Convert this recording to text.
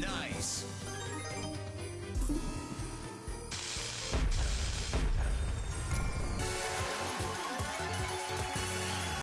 Nice.